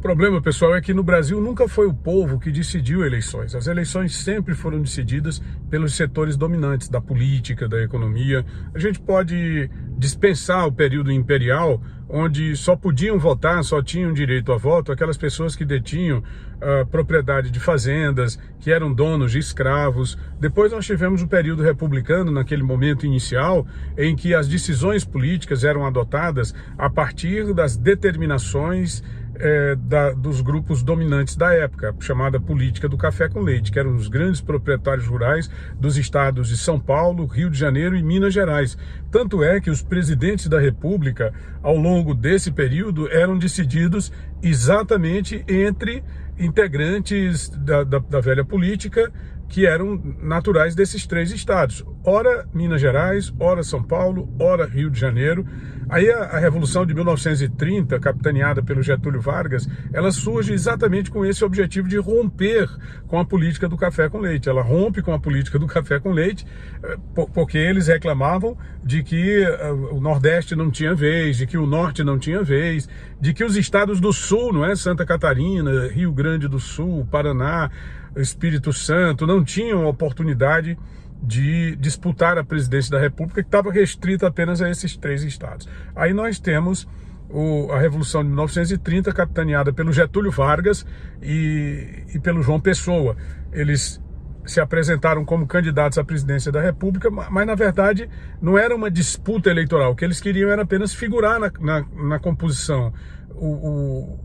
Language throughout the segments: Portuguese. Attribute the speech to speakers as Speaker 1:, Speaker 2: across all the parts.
Speaker 1: O problema, pessoal, é que no Brasil nunca foi o povo que decidiu eleições. As eleições sempre foram decididas pelos setores dominantes da política, da economia. A gente pode dispensar o período imperial, onde só podiam votar, só tinham direito a voto aquelas pessoas que detinham uh, propriedade de fazendas, que eram donos de escravos. Depois nós tivemos o período republicano, naquele momento inicial, em que as decisões políticas eram adotadas a partir das determinações é, da, dos grupos dominantes da época, chamada política do café com leite, que eram os grandes proprietários rurais dos estados de São Paulo, Rio de Janeiro e Minas Gerais. Tanto é que os presidentes da República, ao longo desse período, eram decididos exatamente entre integrantes da, da, da velha política que eram naturais desses três estados. Ora Minas Gerais, ora São Paulo, ora Rio de Janeiro. Aí a, a, Revolução de 1930, capitaneada pelo Getúlio Vargas, ela surge exatamente com esse objetivo de romper com a política do café com leite. Ela rompe com a política do café com leite, eh, porque eles reclamavam de que eh, o Nordeste não tinha vez, de que o Norte não tinha vez, de que os estados do Sul, não é? Santa Catarina, Rio Grande do Sul, Paraná, Espírito Santo, não tinham oportunidade de disputar a presidência da República, que estava restrita apenas a esses três estados. Aí nós temos o, a Revolução de 1930, capitaneada pelo Getúlio Vargas e, e pelo João Pessoa. Eles se apresentaram como candidatos à presidência da República, mas na verdade não era uma disputa eleitoral. O que eles queriam era apenas figurar na, na, na composição. O,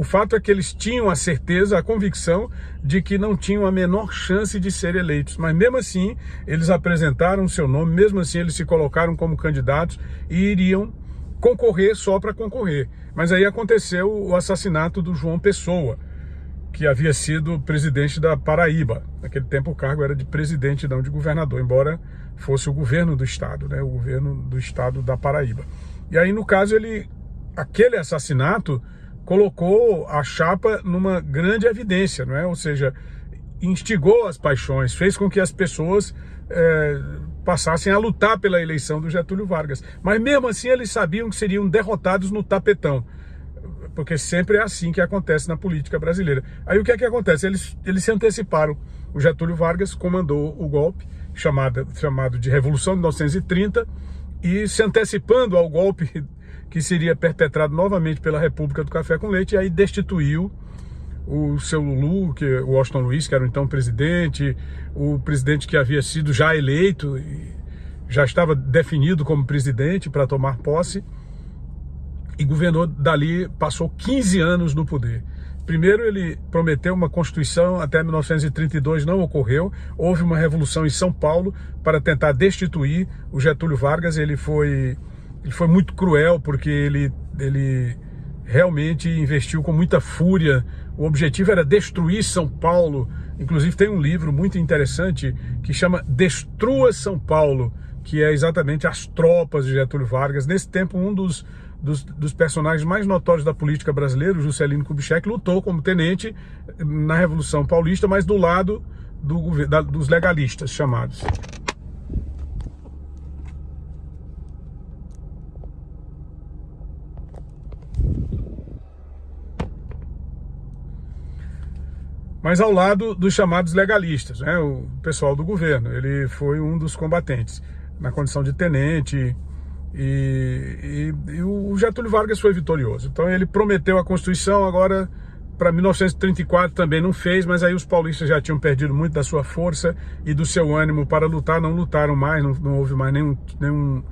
Speaker 1: o fato é que eles tinham a certeza, a convicção de que não tinham a menor chance de ser eleitos. Mas mesmo assim, eles apresentaram seu nome, mesmo assim eles se colocaram como candidatos e iriam concorrer só para concorrer. Mas aí aconteceu o assassinato do João Pessoa, que havia sido presidente da Paraíba. Naquele tempo o cargo era de presidente, não de governador, embora fosse o governo do estado, né, o governo do estado da Paraíba. E aí no caso ele aquele assassinato colocou a chapa numa grande evidência, não é? Ou seja, instigou as paixões, fez com que as pessoas é, passassem a lutar pela eleição do Getúlio Vargas. Mas mesmo assim eles sabiam que seriam derrotados no tapetão, porque sempre é assim que acontece na política brasileira. Aí o que é que acontece? Eles, eles se anteciparam. O Getúlio Vargas comandou o golpe, chamado, chamado de Revolução de 1930, e se antecipando ao golpe que seria perpetrado novamente pela República do Café com Leite, e aí destituiu o seu Lulu, que o Washington Luiz, que era o então presidente, o presidente que havia sido já eleito, já estava definido como presidente para tomar posse, e governou dali, passou 15 anos no poder. Primeiro ele prometeu uma constituição até 1932, não ocorreu. Houve uma revolução em São Paulo para tentar destituir o Getúlio Vargas, ele foi ele foi muito cruel porque ele, ele realmente investiu com muita fúria. O objetivo era destruir São Paulo. Inclusive tem um livro muito interessante que chama Destrua São Paulo, que é exatamente as tropas de Getúlio Vargas. Nesse tempo, um dos, dos, dos personagens mais notórios da política brasileira, Juscelino Kubitschek, lutou como tenente na Revolução Paulista, mas do lado do, da, dos legalistas chamados. Mas ao lado dos chamados legalistas, né, o pessoal do governo. Ele foi um dos combatentes, na condição de tenente, e, e, e o Getúlio Vargas foi vitorioso. Então ele prometeu a Constituição, agora para 1934 também não fez, mas aí os paulistas já tinham perdido muito da sua força e do seu ânimo para lutar, não lutaram mais, não, não houve mais nenhum, nenhum,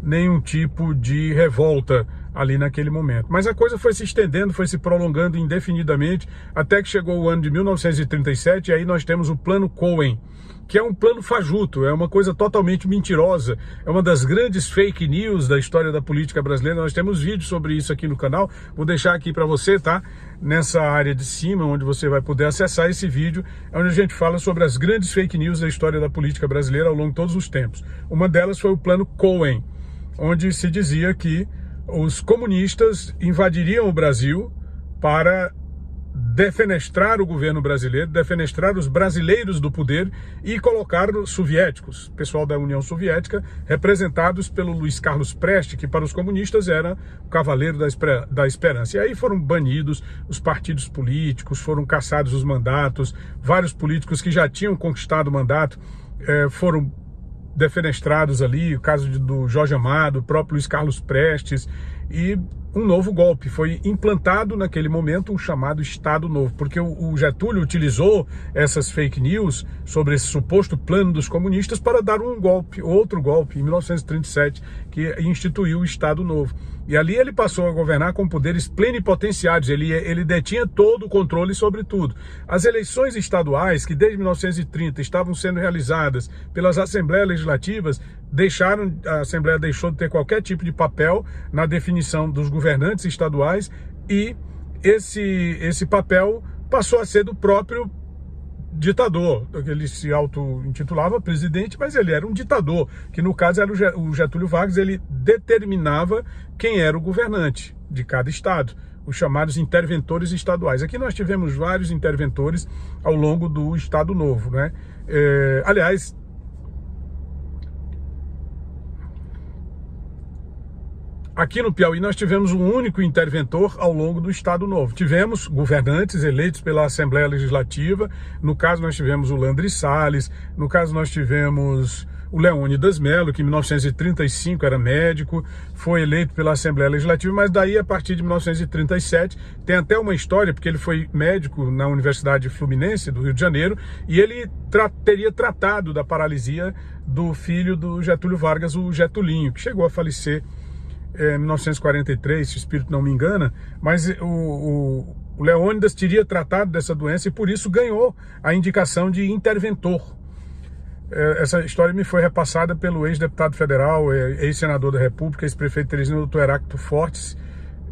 Speaker 1: nenhum tipo de revolta ali naquele momento. Mas a coisa foi se estendendo, foi se prolongando indefinidamente, até que chegou o ano de 1937 e aí nós temos o Plano Cohen, que é um plano fajuto, é uma coisa totalmente mentirosa, é uma das grandes fake news da história da política brasileira. Nós temos vídeos sobre isso aqui no canal, vou deixar aqui para você, tá? Nessa área de cima, onde você vai poder acessar esse vídeo, é onde a gente fala sobre as grandes fake news da história da política brasileira ao longo de todos os tempos. Uma delas foi o Plano Cohen, onde se dizia que os comunistas invadiriam o Brasil para defenestrar o governo brasileiro, defenestrar os brasileiros do poder e colocar os soviéticos, pessoal da União Soviética, representados pelo Luiz Carlos Preste, que para os comunistas era o cavaleiro da esperança. E aí foram banidos os partidos políticos, foram cassados os mandatos, vários políticos que já tinham conquistado o mandato eh, foram defenestrados ali, o caso do Jorge Amado, o próprio Luiz Carlos Prestes, e um novo golpe. Foi implantado naquele momento um chamado Estado Novo, porque o Getúlio utilizou essas fake news sobre esse suposto plano dos comunistas para dar um golpe, outro golpe, em 1937, que instituiu o Estado Novo. E ali ele passou a governar com poderes plenipotenciários, ele, ele detinha todo o controle sobre tudo. As eleições estaduais, que desde 1930 estavam sendo realizadas pelas assembleias legislativas, deixaram, a Assembleia deixou de ter qualquer tipo de papel na definição dos governantes estaduais e esse, esse papel passou a ser do próprio ditador, ele se auto-intitulava presidente, mas ele era um ditador, que no caso era o Getúlio Vargas, ele determinava quem era o governante de cada estado, os chamados interventores estaduais. Aqui nós tivemos vários interventores ao longo do Estado Novo, né? É, aliás, Aqui no Piauí nós tivemos um único interventor ao longo do Estado Novo. Tivemos governantes eleitos pela Assembleia Legislativa, no caso nós tivemos o Landry Salles, no caso nós tivemos o Leônidas Melo, que em 1935 era médico, foi eleito pela Assembleia Legislativa, mas daí a partir de 1937 tem até uma história, porque ele foi médico na Universidade Fluminense do Rio de Janeiro, e ele tra teria tratado da paralisia do filho do Getúlio Vargas, o Getulinho, que chegou a falecer é, 1943, se o espírito não me engana, mas o, o, o Leônidas teria tratado dessa doença e por isso ganhou a indicação de interventor. É, essa história me foi repassada pelo ex-deputado federal, é, ex-senador da República, ex-prefeito Teresina, doutor Heráclito Fortes,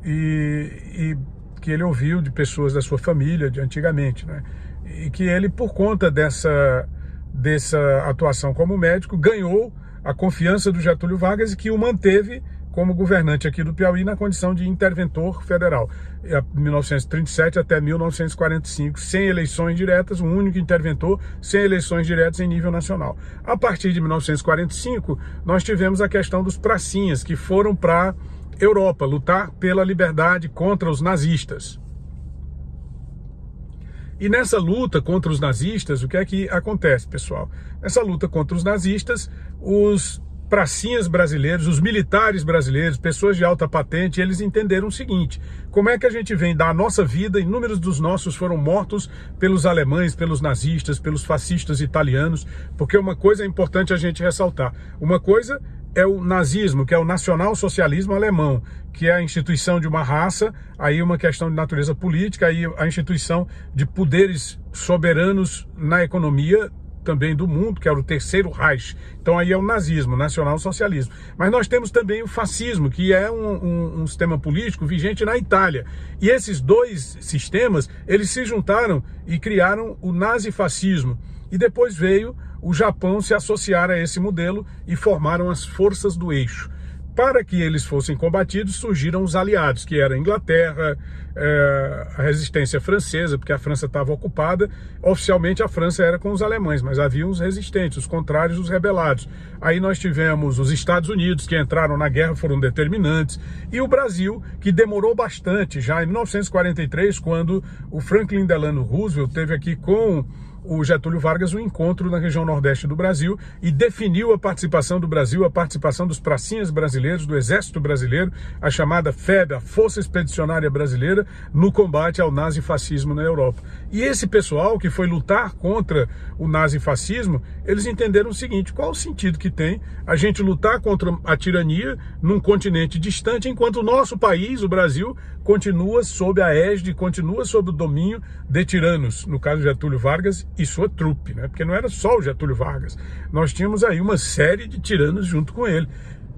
Speaker 1: e, e, que ele ouviu de pessoas da sua família, de antigamente, né? E que ele, por conta dessa, dessa atuação como médico, ganhou a confiança do Getúlio Vargas e que o manteve como governante aqui do Piauí na condição de interventor federal, de 1937 até 1945, sem eleições diretas, um único interventor, sem eleições diretas em nível nacional. A partir de 1945, nós tivemos a questão dos pracinhas, que foram para Europa lutar pela liberdade contra os nazistas. E nessa luta contra os nazistas, o que é que acontece, pessoal? Nessa luta contra os nazistas, os pracinhas brasileiros, os militares brasileiros, pessoas de alta patente, eles entenderam o seguinte: como é que a gente vem dar a nossa vida, inúmeros dos nossos foram mortos pelos alemães, pelos nazistas, pelos fascistas italianos, porque uma coisa é importante a gente ressaltar. Uma coisa é o nazismo, que é o nacional-socialismo alemão, que é a instituição de uma raça, aí uma questão de natureza política, aí a instituição de poderes soberanos na economia também do mundo, que era o terceiro Reich. Então aí é o nazismo, nacional-socialismo. Mas nós temos também o fascismo, que é um, um, um, sistema político vigente na Itália. E esses dois sistemas, eles se juntaram e criaram o nazifascismo. E depois veio o Japão se associar a esse modelo e formaram as forças do eixo para que eles fossem combatidos, surgiram os aliados, que era Inglaterra, é, a resistência francesa, porque a França estava ocupada. Oficialmente a França era com os alemães, mas havia os resistentes, os contrários, os rebelados. Aí nós tivemos os Estados Unidos, que entraram na guerra, foram determinantes, e o Brasil, que demorou bastante, já em 1943, quando o Franklin Delano Roosevelt teve aqui com o Getúlio Vargas um encontro na região nordeste do Brasil e definiu a participação do Brasil, a participação dos pracinhas brasileiros, do Exército Brasileiro, a chamada FEB, a Força Expedicionária Brasileira, no combate ao nazifascismo na Europa. E esse pessoal que foi lutar contra o nazifascismo, eles entenderam o seguinte, qual o sentido que tem a gente lutar contra a tirania num continente distante, enquanto o nosso país, o Brasil, continua sob a égide, continua sob o domínio de tiranos, no caso Getúlio Vargas e sua trupe, né? Porque não era só o Getúlio Vargas. Nós tínhamos aí uma série de tiranos junto com ele.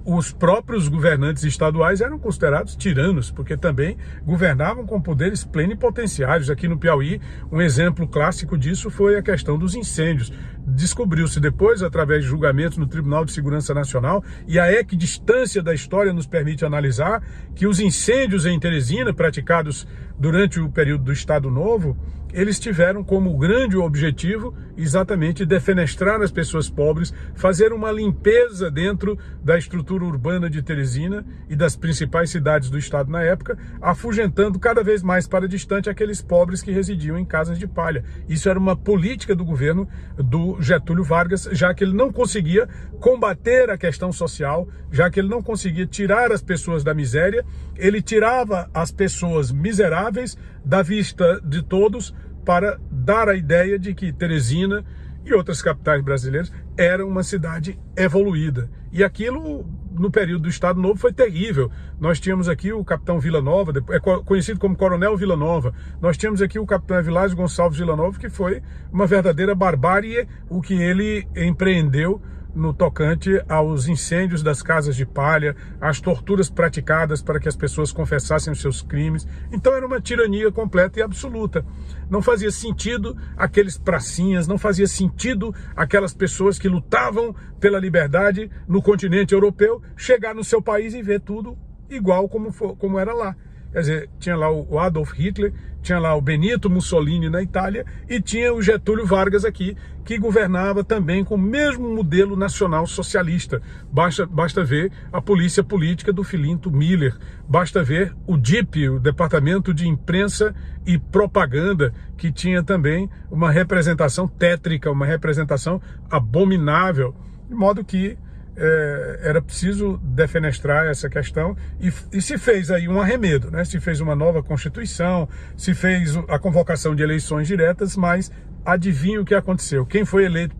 Speaker 1: Os próprios governantes estaduais eram considerados tiranos, porque também governavam com poderes plenipotenciários. Aqui no Piauí, um exemplo clássico disso foi a questão dos incêndios. Descobriu-se depois, através de julgamentos no Tribunal de Segurança Nacional, e a equidistância da história nos permite analisar que os incêndios em Teresina, praticados durante o período do Estado Novo, eles tiveram como grande objetivo exatamente defenestrar as pessoas pobres, fazer uma limpeza dentro da estrutura urbana de Teresina e das principais cidades do estado na época, afugentando cada vez mais para distante aqueles pobres que residiam em casas de palha. Isso era uma política do governo do Getúlio Vargas, já que ele não conseguia combater a questão social, já que ele não conseguia tirar as pessoas da miséria, ele tirava as pessoas miseráveis da vista de todos para dar a ideia de que Teresina e outras capitais brasileiras era uma cidade evoluída. E aquilo, no período do Estado Novo, foi terrível. Nós tínhamos aqui o capitão Vila Nova, é conhecido como Coronel Vila Nova. Nós tínhamos aqui o capitão Evilásio Gonçalves Vila Nova, que foi uma verdadeira barbárie o que ele empreendeu no tocante aos incêndios das casas de palha, às torturas praticadas para que as pessoas confessassem os seus crimes. Então era uma tirania completa e absoluta. Não fazia sentido aqueles pracinhas, não fazia sentido aquelas pessoas que lutavam pela liberdade no continente europeu chegar no seu país e ver tudo igual como, for, como era lá. Quer dizer, tinha lá o Adolf Hitler, tinha lá o Benito Mussolini na Itália e tinha o Getúlio Vargas aqui, que governava também com o mesmo modelo nacional socialista. Basta, basta ver a polícia política do Filinto Miller, basta ver o DIP, o Departamento de Imprensa e Propaganda, que tinha também uma representação tétrica, uma representação abominável, de modo que é, era preciso defenestrar essa questão e, e, se fez aí um arremedo, né? se fez uma nova Constituição, se fez a convocação de eleições diretas, mas adivinha o que aconteceu? Quem foi eleito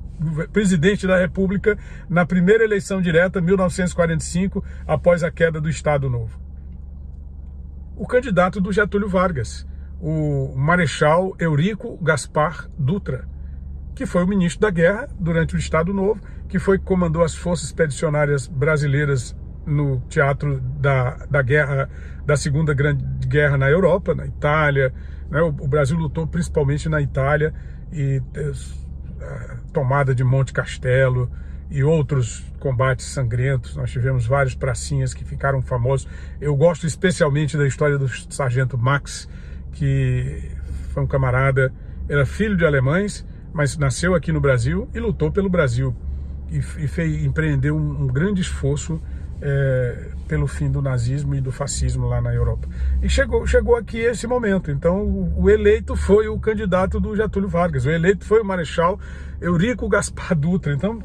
Speaker 1: presidente da República na primeira eleição direta, 1945, após a queda do Estado Novo? O candidato do Getúlio Vargas, o Marechal Eurico Gaspar Dutra que foi o ministro da Guerra durante o Estado Novo, que foi que comandou as forças expedicionárias brasileiras no teatro da, da guerra, da Segunda Grande Guerra na Europa, na Itália. Né? O, o, Brasil lutou principalmente na Itália e a tomada de Monte Castelo e outros combates sangrentos. Nós tivemos vários pracinhas que ficaram famosos. Eu gosto especialmente da história do sargento Max, que foi um camarada, era filho de alemães, mas nasceu aqui no Brasil e lutou pelo Brasil e, fez, empreendeu um, um grande esforço é, pelo fim do nazismo e do fascismo lá na Europa. E chegou, chegou aqui esse momento. Então, o, o, eleito foi o candidato do Getúlio Vargas, o eleito foi o Marechal Eurico Gaspar Dutra. Então,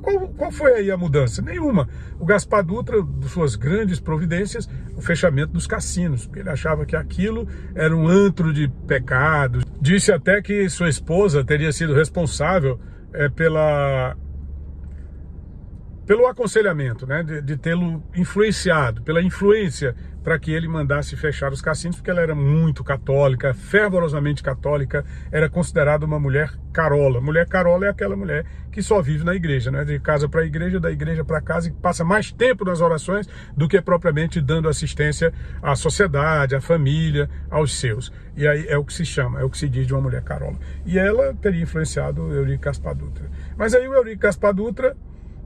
Speaker 1: qual, qual foi aí a mudança? Nenhuma. O Gaspar Dutra, suas grandes providências, o fechamento dos cassinos, ele achava que aquilo era um antro de pecados. Disse até que sua esposa teria sido responsável é, pela pelo aconselhamento, né, de, de tê-lo influenciado, pela influência para que ele mandasse fechar os cassinos, porque ela era muito católica, fervorosamente católica, era considerada uma mulher carola. Mulher carola é aquela mulher que só vive na igreja, né? de casa para igreja, da igreja para casa, e passa mais tempo nas orações do que propriamente dando assistência à sociedade, à família, aos seus. E aí é o que se chama, é o que se diz de uma mulher carola. E ela teria influenciado o Eurico Caspar Dutra. Mas aí o Eurico Caspar Dutra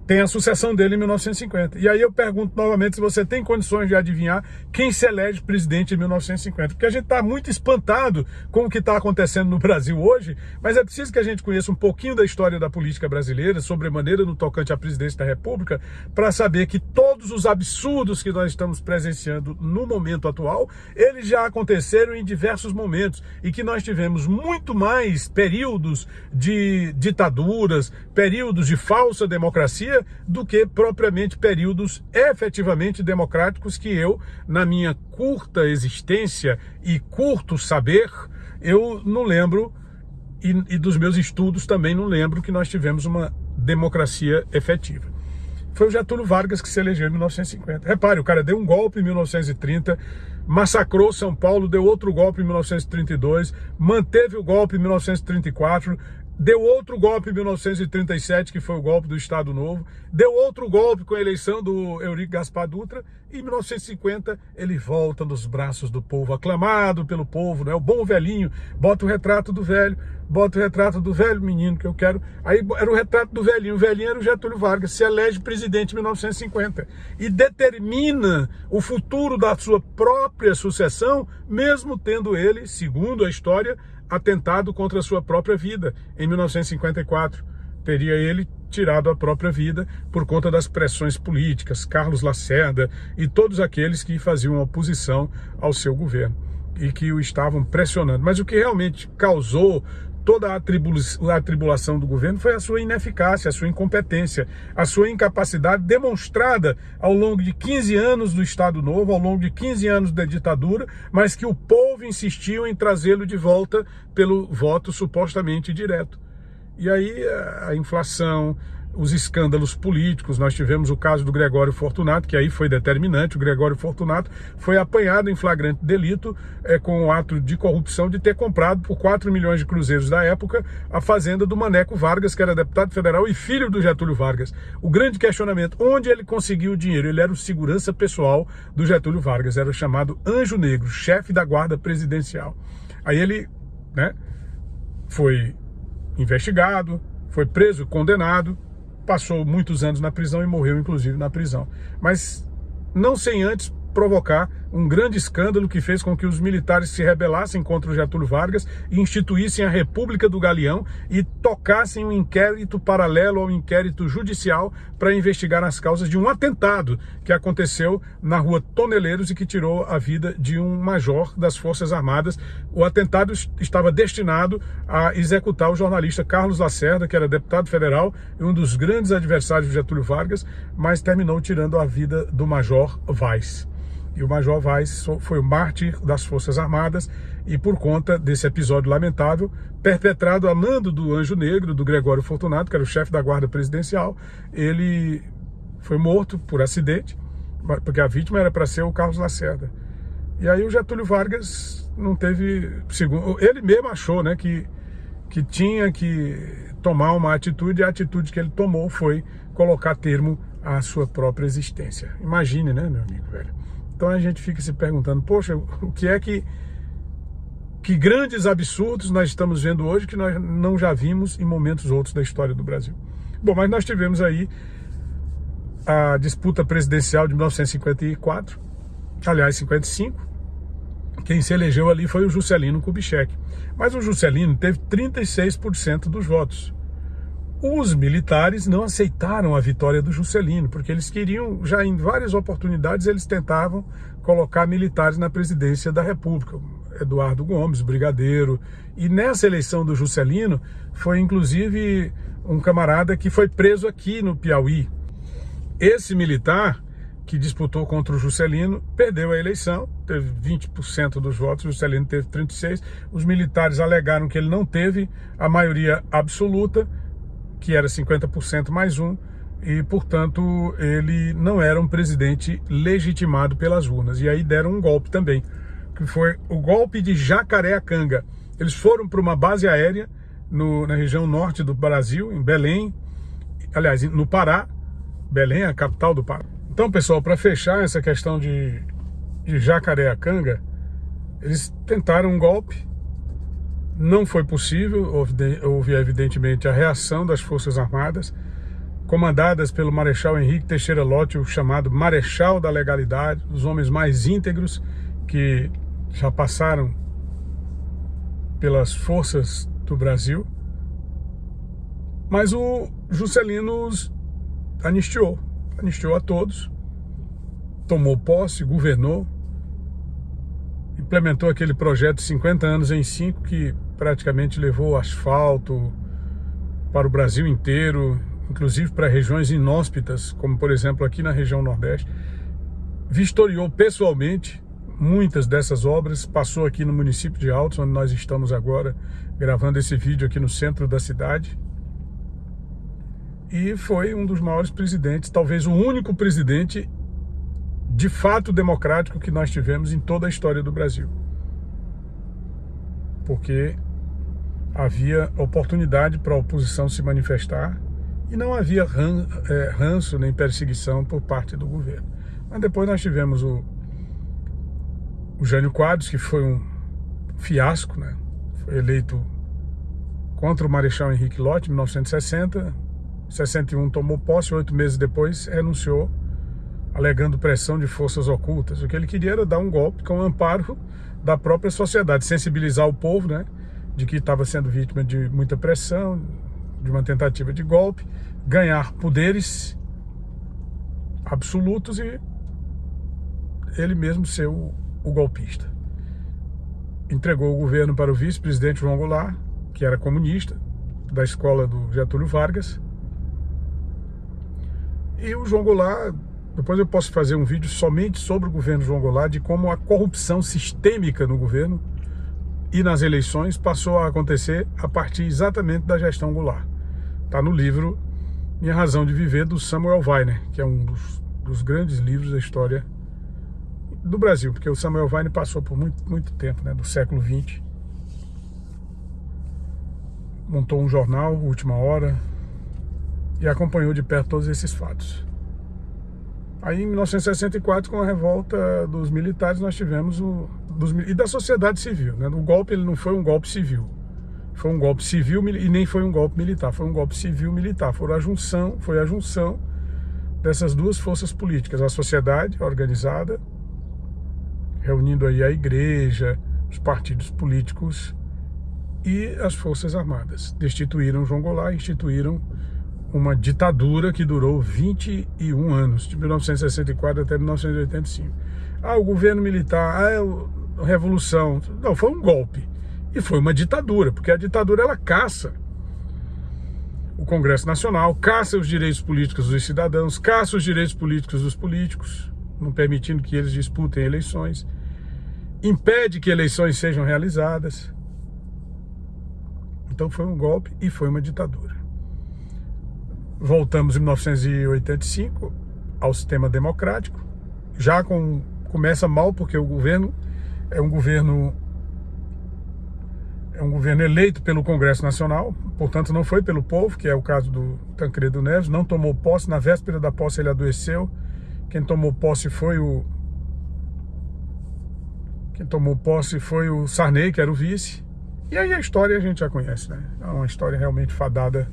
Speaker 1: tem a sucessão dele em 1950. E aí eu pergunto novamente se você tem condições de adivinhar quem se elege presidente em 1950. Porque a gente está muito espantado com o que está acontecendo no Brasil hoje, mas é preciso que a gente conheça um pouquinho da história da política brasileira, sobremaneira no tocante à presidência da República, para saber que todos os absurdos que nós estamos presenciando no momento atual, eles já aconteceram em diversos momentos e que nós tivemos muito mais períodos de ditaduras, períodos de falsa democracia do que propriamente períodos efetivamente democráticos que eu, na minha curta existência e curto saber, eu não lembro, e, e dos meus estudos também não lembro que nós tivemos uma democracia efetiva. Foi o Getúlio Vargas que se elegeu em 1950. Repare, o cara deu um golpe em 1930, massacrou São Paulo, deu outro golpe em 1932, manteve o golpe em 1934, deu outro golpe em 1937, que foi o golpe do Estado Novo, deu outro golpe com a eleição do Eurico Gaspar Dutra, e em 1950 ele volta nos braços do povo, aclamado pelo povo, né? o bom velhinho, bota o retrato do velho, bota o retrato do velho menino que eu quero, aí era o retrato do velhinho, o velhinho era o Getúlio Vargas, se elege presidente em 1950, e determina o futuro da sua própria sucessão, mesmo tendo ele, segundo a história, atentado contra a sua própria vida em 1954. Teria ele tirado a própria vida por conta das pressões políticas, Carlos Lacerda e todos aqueles que faziam oposição ao seu governo e que o estavam pressionando. Mas o que realmente causou toda a, atribulação do governo foi a sua ineficácia, a sua incompetência, a sua incapacidade demonstrada ao longo de 15 anos do Estado Novo, ao longo de 15 anos da ditadura, mas que o povo insistiu em trazê-lo de volta pelo voto supostamente direto. E aí a inflação, os escândalos políticos. Nós tivemos o caso do Gregório Fortunato, que aí foi determinante. O Gregório Fortunato foi apanhado em flagrante delito é, com o ato de corrupção de ter comprado por 4 milhões de cruzeiros da época a fazenda do Maneco Vargas, que era deputado federal e filho do Getúlio Vargas. O grande questionamento, onde ele conseguiu o dinheiro? Ele era o segurança pessoal do Getúlio Vargas, era chamado Anjo Negro, chefe da guarda presidencial. Aí ele né, foi investigado, foi preso, condenado, passou muitos anos na prisão e morreu, inclusive, na prisão. Mas não sem antes provocar um grande escândalo que fez com que os militares se rebelassem contra o Getúlio Vargas e instituíssem a República do Galeão e tocassem um inquérito paralelo ao inquérito judicial para investigar as causas de um atentado que aconteceu na rua Toneleiros e que tirou a vida de um major das Forças Armadas. O atentado estava destinado a executar o jornalista Carlos Lacerda, que era deputado federal e um dos grandes adversários de Getúlio Vargas, mas terminou tirando a vida do major Vaz. E o Major Vaz foi o mártir das Forças Armadas e por conta desse episódio lamentável, perpetrado a mando do Anjo Negro, do Gregório Fortunato, que era o chefe da guarda presidencial, ele foi morto por acidente, porque a vítima era para ser o Carlos Lacerda. E aí o Getúlio Vargas não teve, segundo, ele mesmo achou, né, que que tinha que tomar uma atitude, e a atitude que ele tomou foi colocar termo à sua própria existência. Imagine, né, meu amigo velho? Então a gente fica se perguntando, poxa, o que é que que grandes absurdos nós estamos vendo hoje que nós não já vimos em momentos outros da história do Brasil. Bom, mas nós tivemos aí a disputa presidencial de 1954, aliás, 55. Quem se elegeu ali foi o Juscelino Kubitschek. Mas o Juscelino teve 36% dos votos. Os militares não aceitaram a vitória do Juscelino, porque eles queriam, já em várias oportunidades, eles tentavam colocar militares na presidência da República. Eduardo Gomes, brigadeiro. E nessa eleição do Juscelino, foi inclusive um camarada que foi preso aqui no Piauí. Esse militar que disputou contra o Juscelino perdeu a eleição, teve 20% dos votos, o Juscelino teve 36%. Os militares alegaram que ele não teve a maioria absoluta que era 50% mais um, e, portanto, ele não era um presidente legitimado pelas urnas. E aí deram um golpe também, que foi o golpe de Jacareacanga. Eles foram para uma base aérea no, na região norte do Brasil, em Belém, aliás, no Pará. Belém é a capital do Pará. Então, pessoal, para fechar essa questão de, de Jacareacanga, eles tentaram um golpe, não foi possível, houve, evidentemente a reação das Forças Armadas, comandadas pelo Marechal Henrique Teixeira Lott, o chamado Marechal da Legalidade, os homens mais íntegros que já passaram pelas forças do Brasil. Mas o Juscelino anistiou, anistiou a todos, tomou posse, governou, implementou aquele projeto 50 anos em 5 que praticamente levou asfalto para o Brasil inteiro, inclusive para regiões inóspitas, como por exemplo aqui na região Nordeste. Vistoriou pessoalmente muitas dessas obras, passou aqui no município de Altos, onde nós estamos agora gravando esse vídeo aqui no centro da cidade. E foi um dos maiores presidentes, talvez o único presidente de fato democrático que nós tivemos em toda a história do Brasil. Porque havia oportunidade para a oposição se manifestar e não havia ran, é, ranço nem perseguição por parte do governo. Mas depois nós tivemos o, o Jânio Quadros, que foi um fiasco, né? foi eleito contra o Marechal Henrique Lott em 1960, 61 tomou posse, oito meses depois renunciou, alegando pressão de forças ocultas. O que ele queria era dar um golpe com o amparo da própria sociedade, sensibilizar o povo, né? De que estava sendo vítima de muita pressão, de uma tentativa de golpe, ganhar poderes absolutos e ele mesmo ser o, o golpista. Entregou o governo para o vice-presidente João Goulart, que era comunista, da escola do Getúlio Vargas. E o João Goulart, depois eu posso fazer um vídeo somente sobre o governo João Goulart, de como a corrupção sistêmica no governo e nas eleições passou a acontecer a partir exatamente da gestão Goulart. Está no livro Minha Razão de Viver, do Samuel Weiner, que é um dos, dos, grandes livros da história do Brasil, porque o Samuel Weiner passou por muito, muito tempo, né, do século XX. Montou um jornal, Última Hora, e acompanhou de perto todos esses fatos. Aí em 1964, com a revolta dos militares, nós tivemos o... Dos, e da sociedade civil. Né? O golpe ele não foi um golpe civil. Foi um golpe civil e nem foi um golpe militar. Foi um golpe civil-militar. Foi a junção, foi a junção dessas duas forças políticas. A sociedade organizada, reunindo aí a igreja, os partidos políticos e as forças armadas. Destituíram João Goulart, instituíram uma ditadura que durou 21 anos, de 1964 até 1985. Ah, o governo militar, ah, a revolução. Não, foi um golpe. E foi uma ditadura, porque a ditadura ela caça o Congresso Nacional, caça os direitos políticos dos cidadãos, caça os direitos políticos dos políticos, não permitindo que eles disputem eleições, impede que eleições sejam realizadas. Então foi um golpe e foi uma ditadura. Voltamos em 1985 ao sistema democrático. Já com, começa mal porque o governo é um governo é um governo eleito pelo Congresso Nacional, portanto não foi pelo povo, que é o caso do Tancredo Neves, não tomou posse, na véspera da posse ele adoeceu. Quem tomou posse foi o quem tomou posse foi o Sarney, que era o vice. E aí a história a gente já conhece, né? É uma história realmente fadada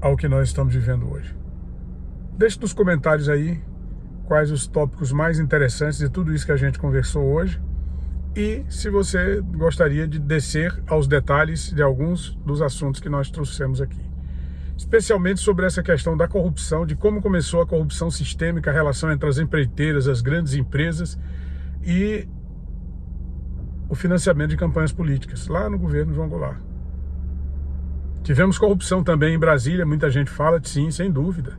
Speaker 1: ao que nós estamos vivendo hoje. Deixe nos comentários aí quais os tópicos mais interessantes de tudo isso que a gente conversou hoje e se você gostaria de descer aos detalhes de alguns dos assuntos que nós trouxemos aqui. Especialmente sobre essa questão da corrupção, de como começou a corrupção sistêmica, a relação entre as empreiteiras, as grandes empresas e o financiamento de campanhas políticas, lá no governo João Goulart. Tivemos corrupção também em Brasília, muita gente fala, sim, sem dúvida.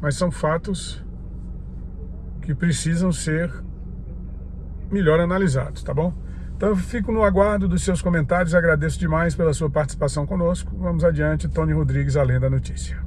Speaker 1: Mas são fatos que precisam ser melhor analisados, tá bom? Então eu fico no aguardo dos seus comentários, agradeço demais pela sua participação conosco. Vamos adiante, Tony Rodrigues, além da notícia.